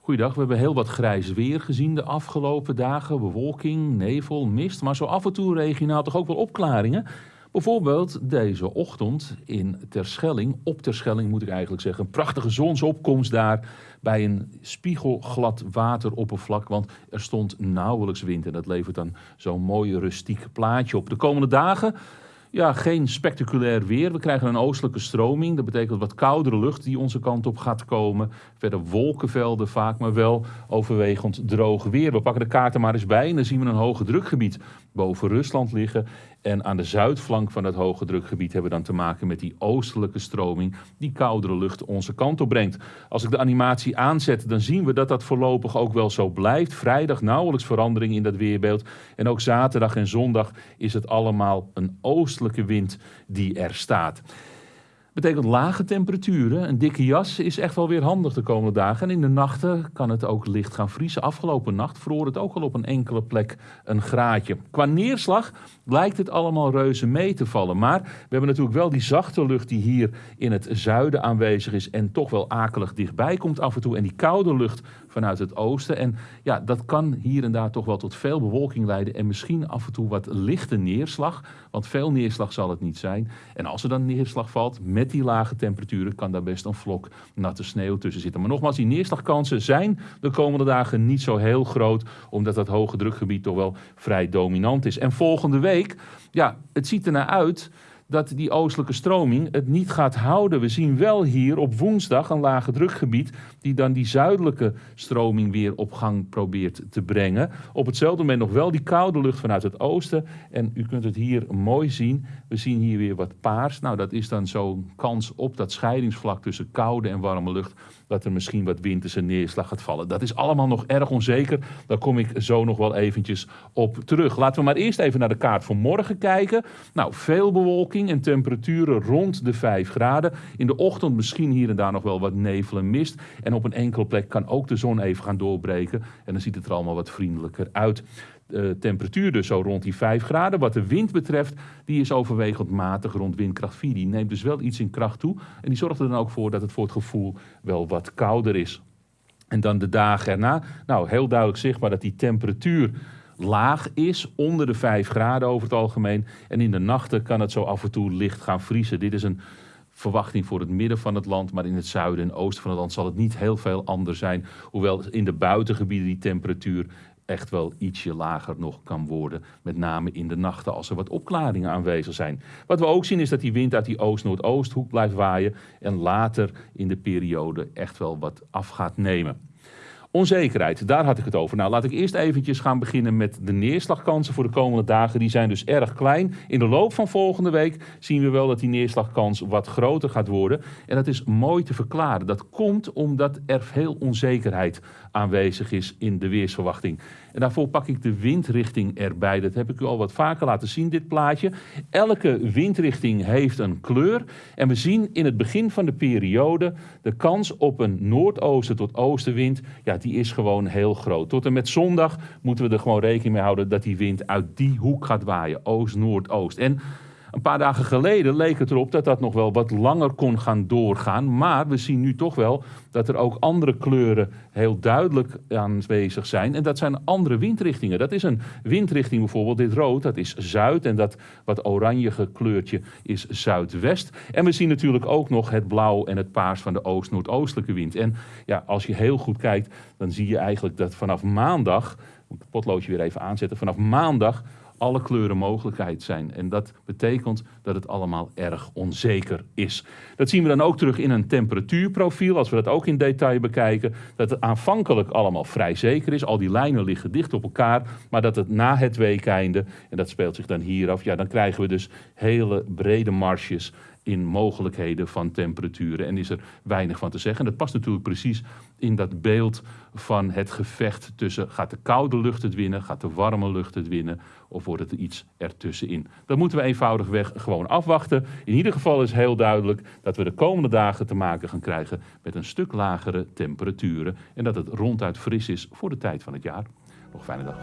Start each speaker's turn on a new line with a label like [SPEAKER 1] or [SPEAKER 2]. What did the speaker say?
[SPEAKER 1] Goeiedag, we hebben heel wat grijs weer gezien de afgelopen dagen. Bewolking, nevel, mist, maar zo af en toe regionaal toch ook wel opklaringen. Bijvoorbeeld deze ochtend in Terschelling, op Terschelling moet ik eigenlijk zeggen. Een prachtige zonsopkomst daar bij een spiegelglad wateroppervlak. Want er stond nauwelijks wind en dat levert dan zo'n mooi rustiek plaatje op. De komende dagen ja, geen spectaculair weer. We krijgen een oostelijke stroming. Dat betekent wat koudere lucht die onze kant op gaat komen. Verder wolkenvelden vaak, maar wel overwegend droog weer. We pakken de kaarten maar eens bij en dan zien we een hoge drukgebied boven Rusland liggen. En aan de zuidflank van dat hoge drukgebied hebben we dan te maken met die oostelijke stroming die koudere lucht onze kant op brengt. Als ik de animatie aanzet, dan zien we dat dat voorlopig ook wel zo blijft. Vrijdag nauwelijks verandering in dat weerbeeld. En ook zaterdag en zondag is het allemaal een oostelijke wind die er staat betekent lage temperaturen. Een dikke jas is echt wel weer handig de komende dagen. En in de nachten kan het ook licht gaan vriezen. Afgelopen nacht vroor het ook al op een enkele plek een graadje. Qua neerslag lijkt het allemaal reuze mee te vallen. Maar we hebben natuurlijk wel die zachte lucht die hier in het zuiden aanwezig is. En toch wel akelig dichtbij komt af en toe. En die koude lucht vanuit het oosten. En ja, dat kan hier en daar toch wel tot veel bewolking leiden. En misschien af en toe wat lichte neerslag. Want veel neerslag zal het niet zijn. En als er dan neerslag valt met die lage temperaturen, kan daar best een vlok natte sneeuw tussen zitten. Maar nogmaals, die neerslagkansen zijn de komende dagen niet zo heel groot. Omdat dat hoge drukgebied toch wel vrij dominant is. En volgende week, ja, het ziet er naar uit dat die oostelijke stroming het niet gaat houden. We zien wel hier op woensdag een lage drukgebied die dan die zuidelijke stroming weer op gang probeert te brengen. Op hetzelfde moment nog wel die koude lucht vanuit het oosten. En u kunt het hier mooi zien. We zien hier weer wat paars. Nou, dat is dan zo'n kans op dat scheidingsvlak tussen koude en warme lucht. Dat er misschien wat winterse neerslag gaat vallen. Dat is allemaal nog erg onzeker. Daar kom ik zo nog wel eventjes op terug. Laten we maar eerst even naar de kaart van morgen kijken. Nou, veel bewolking en temperaturen rond de 5 graden. In de ochtend misschien hier en daar nog wel wat nevel en mist. En op een enkele plek kan ook de zon even gaan doorbreken. En dan ziet het er allemaal wat vriendelijker uit. De temperatuur dus zo rond die 5 graden. Wat de wind betreft, die is overwegend matig rond windkracht 4. Die neemt dus wel iets in kracht toe. En die zorgt er dan ook voor dat het voor het gevoel wel wat kouder is. En dan de dagen erna. Nou, heel duidelijk zichtbaar dat die temperatuur laag is, onder de 5 graden over het algemeen. En in de nachten kan het zo af en toe licht gaan vriezen. Dit is een verwachting voor het midden van het land, maar in het zuiden en oosten van het land zal het niet heel veel anders zijn. Hoewel in de buitengebieden die temperatuur echt wel ietsje lager nog kan worden. Met name in de nachten als er wat opklaringen aanwezig zijn. Wat we ook zien is dat die wind uit die oost-noordoosthoek blijft waaien. En later in de periode echt wel wat af gaat nemen. Onzekerheid, daar had ik het over. Nou, laat ik eerst eventjes gaan beginnen met de neerslagkansen voor de komende dagen. Die zijn dus erg klein. In de loop van volgende week zien we wel dat die neerslagkans wat groter gaat worden. En dat is mooi te verklaren. Dat komt omdat er veel onzekerheid aanwezig is in de weersverwachting. En daarvoor pak ik de windrichting erbij. Dat heb ik u al wat vaker laten zien, dit plaatje. Elke windrichting heeft een kleur. En we zien in het begin van de periode de kans op een noordoosten tot oostenwind. Ja, die is gewoon heel groot. Tot en met zondag moeten we er gewoon rekening mee houden dat die wind uit die hoek gaat waaien. Oost, noordoost. En een paar dagen geleden leek het erop dat dat nog wel wat langer kon gaan doorgaan. Maar we zien nu toch wel dat er ook andere kleuren heel duidelijk aanwezig zijn. En dat zijn andere windrichtingen. Dat is een windrichting bijvoorbeeld, dit rood, dat is zuid. En dat wat oranjige kleurtje is zuidwest. En we zien natuurlijk ook nog het blauw en het paars van de oost-noordoostelijke wind. En ja, als je heel goed kijkt, dan zie je eigenlijk dat vanaf maandag... Moet ik het potloodje weer even aanzetten. Vanaf maandag alle kleuren mogelijkheid zijn. En dat betekent dat het allemaal erg onzeker is. Dat zien we dan ook terug in een temperatuurprofiel, als we dat ook in detail bekijken. Dat het aanvankelijk allemaal vrij zeker is. Al die lijnen liggen dicht op elkaar. Maar dat het na het weekeinde, en dat speelt zich dan hier af, ja, dan krijgen we dus hele brede marges in mogelijkheden van temperaturen. En is er weinig van te zeggen. En dat past natuurlijk precies in dat beeld van het gevecht tussen gaat de koude lucht het winnen, gaat de warme lucht het winnen of wordt het iets ertussenin. Dat moeten we eenvoudigweg gewoon afwachten. In ieder geval is heel duidelijk dat we de komende dagen te maken gaan krijgen met een stuk lagere temperaturen en dat het ronduit fris is voor de tijd van het jaar. Nog fijne dag.